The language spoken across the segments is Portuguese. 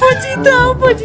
Ai, pode então, pode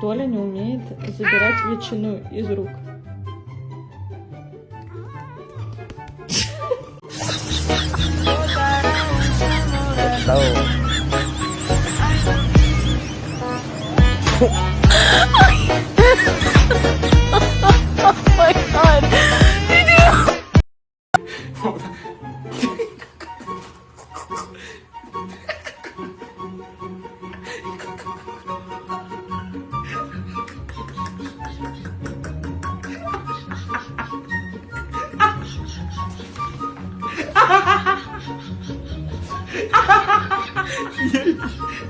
Толя не умеет забирать ветчину из рук. Oh. volta. Yeah.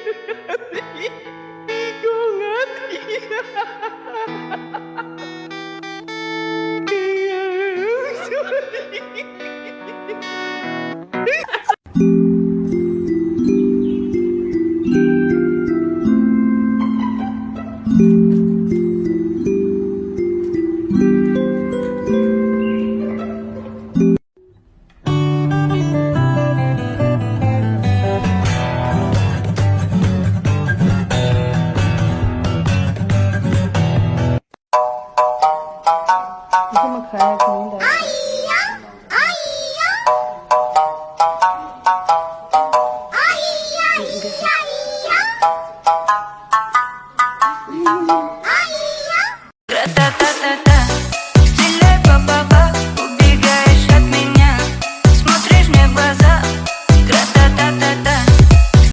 孩童的。哎呀，哎呀，哎呀，哎呀，哎呀。